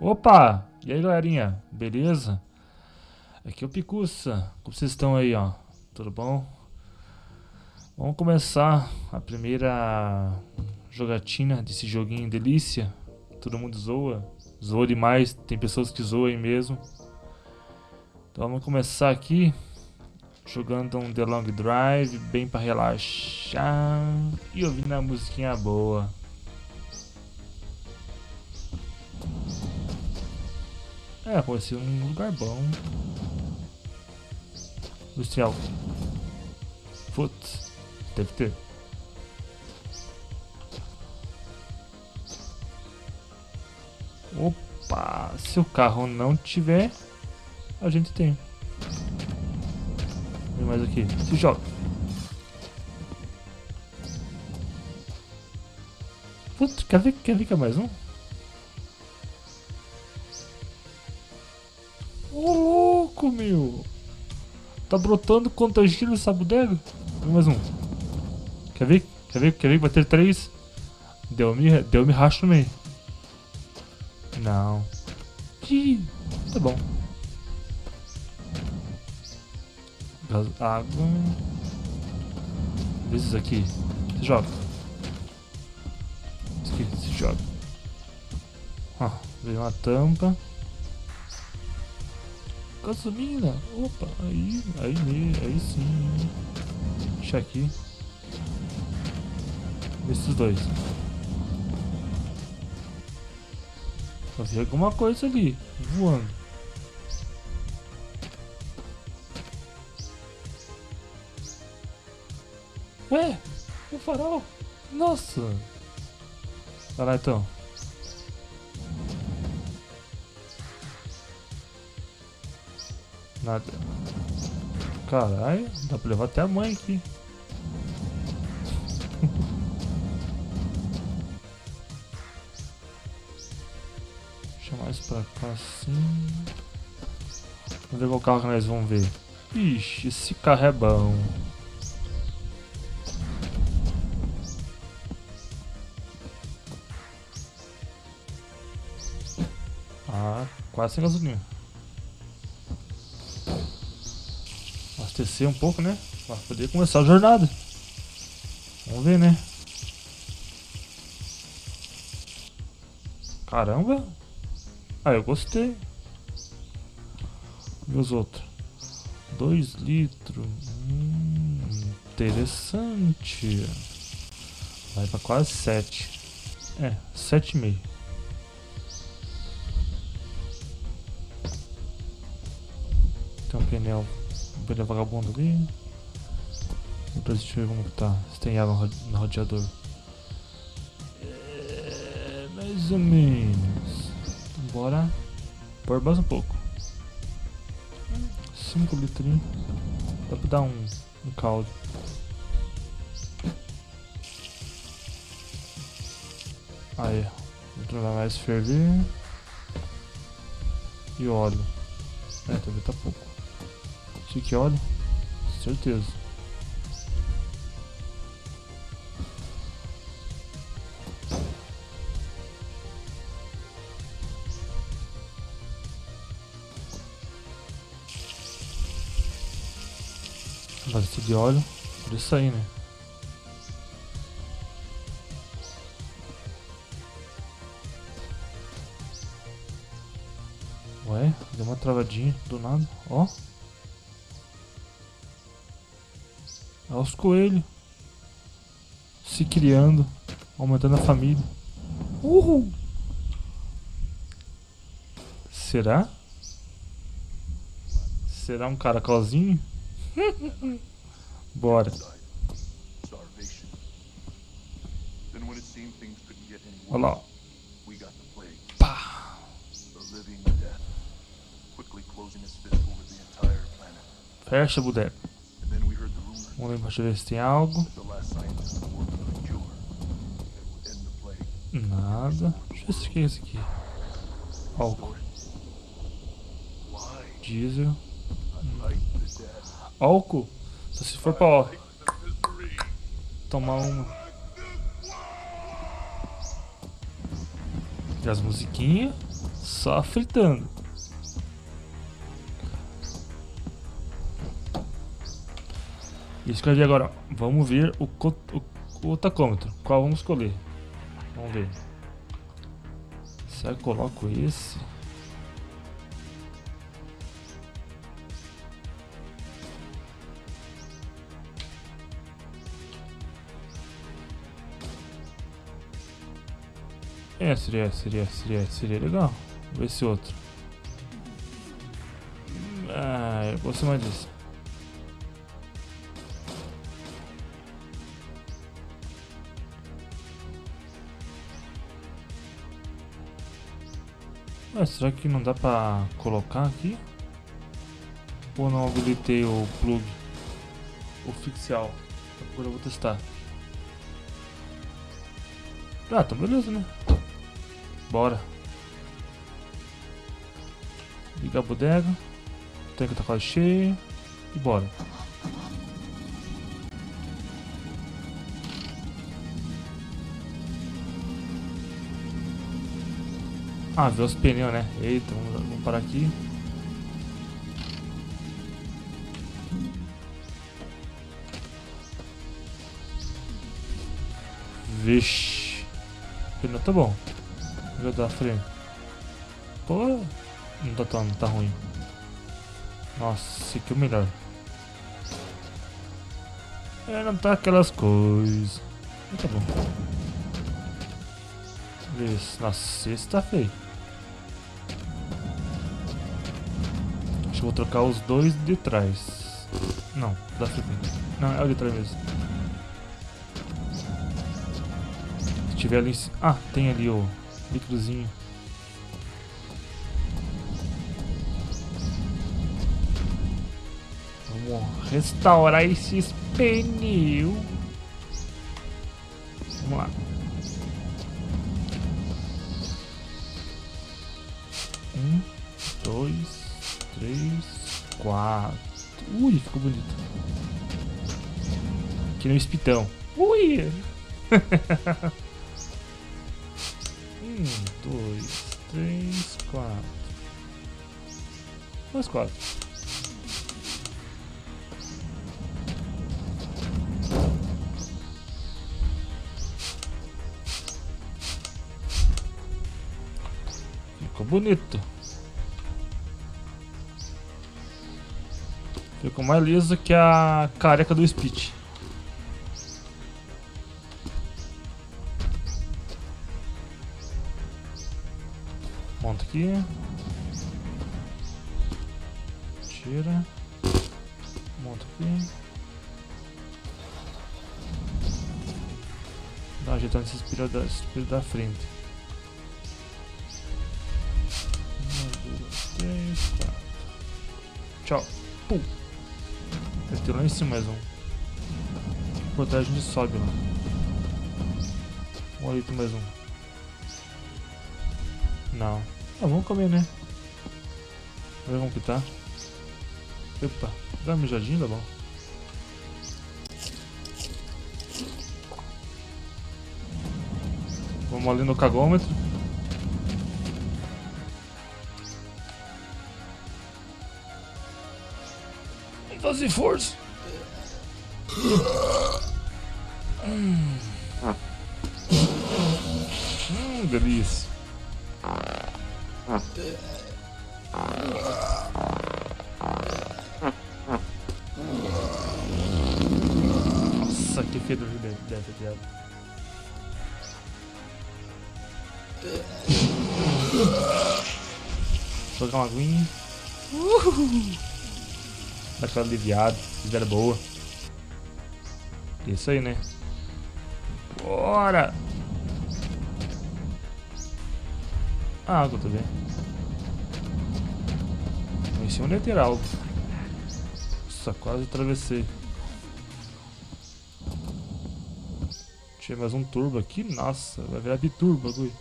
Opa! E aí, galerinha? Beleza? Aqui é o Picuça. Como vocês estão aí, ó? Tudo bom? Vamos começar a primeira jogatina desse joguinho delícia. Todo mundo zoa. Zoa demais. Tem pessoas que zoam mesmo. Então vamos começar aqui jogando um The Long Drive, bem para relaxar e ouvindo a musiquinha boa. É, pode ser um lugar bom. Industrial. Putz, deve ter. Opa, se o carro não tiver, a gente tem. Vem mais aqui, se joga. Putz, quer ver, quer ver que é mais um? Ô louco, meu! Tá brotando contagindo essa bodega? Mais um. Quer ver? Quer ver? Quer ver que ter três? Deu-me deu -me racho no meio. Não. Ih, tá bom. Gás, água. Esses aqui. Se joga. Esse aqui, se joga. Ó, veio uma tampa. Gasolina! Opa, aí, aí, aí sim. Deixa aqui. Esses dois. Vi alguma coisa ali, voando. Ué, o farol. Nossa. Vai lá então. Nada. Caralho, dá pra levar até a mãe aqui. Deixa mais pra cá assim. Vamos ver qual carro que nós vamos ver. Ixi, esse carro é bom. Ah, quase sem gasolina. Abastecer um pouco, né? Pra poder começar a jornada. Vamos ver, né? Caramba! Ah, eu gostei. E os outros? 2 litros. Hum, interessante. Vai pra quase 7. É, 7,5. Tem um pneu Beleza, vagabundo ali. Depois deixa eu ver como tá. Se tem água no radiador. É, mais ou menos. Bora pôr mais um pouco. 5 litros. Dá pra dar um, um caldo. Aí, vou mais ferver. E óleo. É, também tá pouco. Aqui, olha. Certeza. Bastante de óleo. Por isso aí, né? Ué, deu uma travadinha do nada, ó. Aos coelhos se criando, aumentando a família. Uhul! Será? Será um caracolzinho? Bora. Olha lá. Pá. Fecha, boneco. Vamos lá embaixo ver se tem algo. Nada. Deixa eu ver se que é esse aqui. Álcool. Diesel. Álcool? Só se for pra ó, tomar uma. E as musiquinhas. Só fritando. Escolhi agora. Vamos ver o, o, o tacômetro. Qual vamos escolher? Vamos ver. Será que coloco esse? É, seria, seria, seria, seria legal. Vou esse outro. Ah, eu gostei mais disso. Ah, será que não dá pra colocar aqui? Ou não habilitei o plug oficial? Agora eu vou testar. Ah, tá beleza, né? Bora. Liga a bodega. O tanque tá quase cheio. E bora. Ah, ver os pneus, né? Eita, vamos, vamos parar aqui. Vixe. O pneu tá bom. Vou dar freio. Pô, não tá tão, não tá ruim. Nossa, esse aqui é o melhor. É, não tá aquelas coisas. Tá bom. Esse, nossa, esse tá feio. Vou trocar os dois de trás. Não, da frente. Não, é o de trás mesmo. Se tiver ali em cima. Ah, tem ali o líquidozinho. Vamos restaurar esses pneus. Vamos lá. Um, dois, três, quatro. Ui, ficou bonito. Aqui no espitão. Ui! Um, dois, três, quatro. Mais quatro. Ficou bonito. Ficou mais liso que a careca do Speech. Monta aqui. Tira. Monta aqui. Dá uma ajeitada nesse espelho da, espelho da frente. Um, dois, três, quatro. Tchau. Pum. Ter lá em cima mais um. Protege a gente sobe lá. Um ali tem mais um. Não. Ah, vamos comer, né? Vamos ver como que tá. Epa, dá uma mijadinha, tá bom. Vamos ali no cagômetro. Vamos fazer força. Hum, hum delícia. Nossa, que fedor de dentro, viado. Jogar uma aguinha. Uhul. Daquela aliviada, fizeram boa. Isso aí, né? Bora! A água também. Conheci um lateral. Nossa, quase atravessei. Tinha mais um turbo aqui. Nossa, vai virar biturbo bagulho.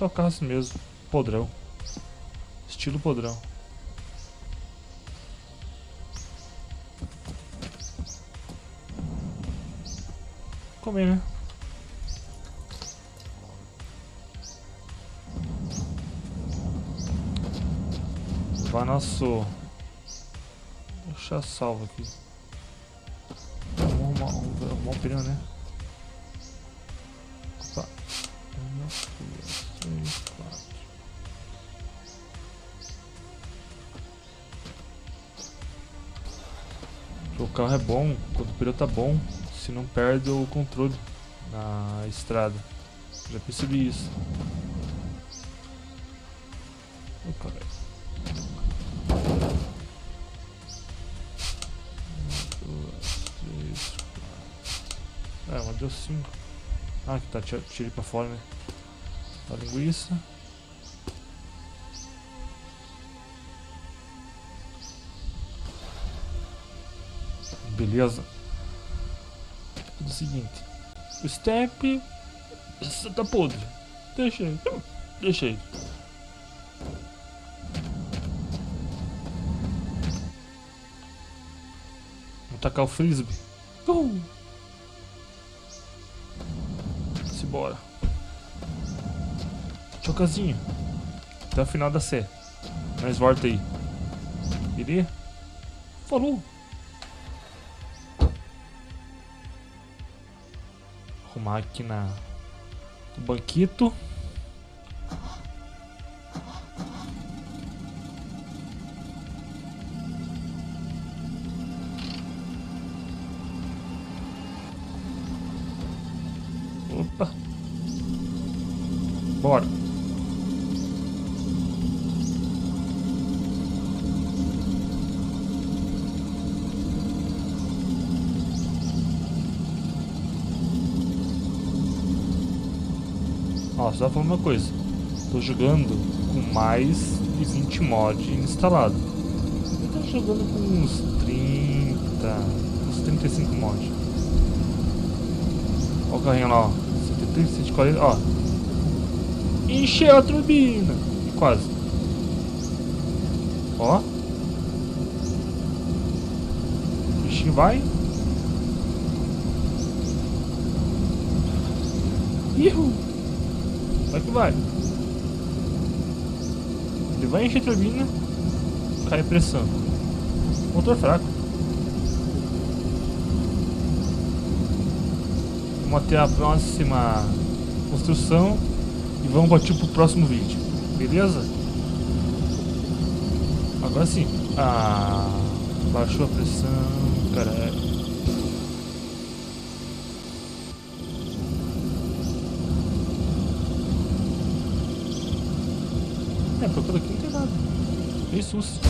Só o carro assim mesmo podrão. Estilo podrão. Comer, né? Levar nosso... Deixar salvo aqui. Vamos arrumar, um pneu, né? Carro é bom, quando o pneu tá bom, se não perde o controle na estrada. Já percebi isso. Oh, caralho. É, uma deu cinco. Ah, que tá, tirei pra fora, né? A linguiça. Beleza. Tudo o seguinte. O step tá podre. Deixa aí. Deixa aí. tacar o frisbee. Uh! Simbora. Chocazinho. Até o final da série. Mas volta aí. Queria? Falou. Arrumar aqui na... No banquito. Opa. Bora. Ó, só falar uma coisa. Tô jogando com mais de 20 mods instalado. Eu tô jogando com uns 30, uns 35 mods. Olha o carrinho lá, ó. 140, ó. Encheu a turbina. Quase. Ó. O bichinho vai. Ihu. Vai que vai. Ele vai encher a turbina. Cai pressão. Motor fraco. Vamos até a próxima construção e vamos partir pro próximo vídeo. Beleza? Agora sim. Ah, baixou a pressão, caralho. É, procura aqui não tem nada. Tem susto.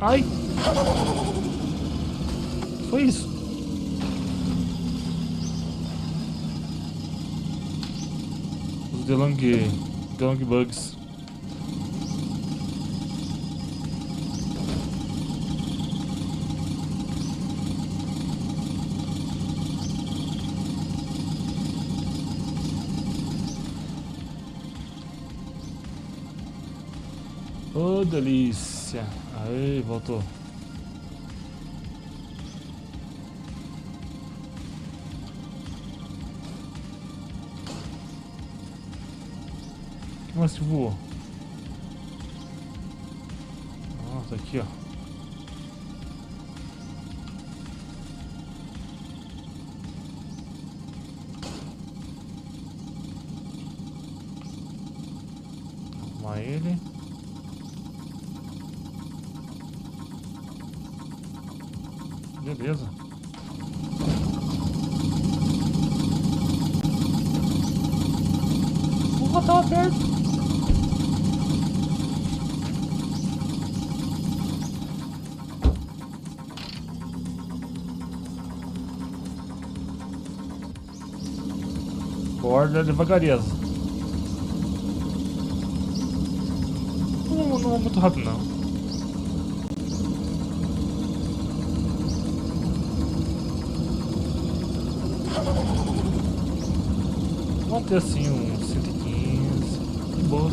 Ai! Foi isso. The Long, The Long Delícia. Aí, voltou. mais que voou? Nossa, aqui ó. Arrumar ele. Beleza. Porra, tava perto. Borda devagarinho. Não, não é muito rápido não. manter assim uns 115. De boa.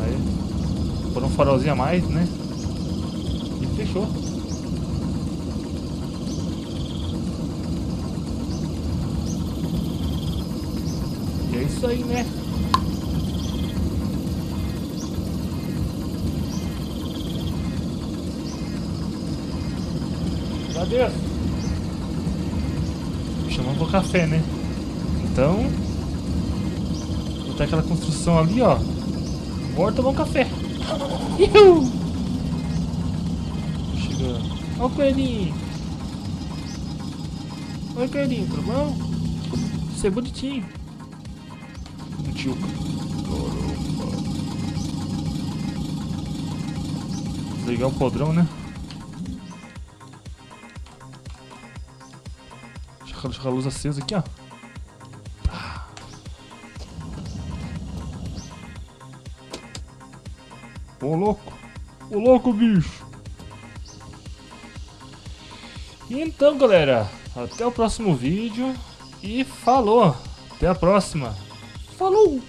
Aí. Por um farolzinho a mais, né? E fechou. E é isso aí, né? Adeus. Chamando pro café, né? Então, botar aquela construção ali, ó. Bora tomar um café. Uhul. Chegando. Ó o coelhinho. Oi, coelhinho, tudo bom? Você é bonitinho. Bonitinho. Desligar o podrão, né? Deixa a luz acesa aqui, ó. Ô louco! Ô louco, bicho! Então, galera, até o próximo vídeo e falou! Até a próxima! Falou!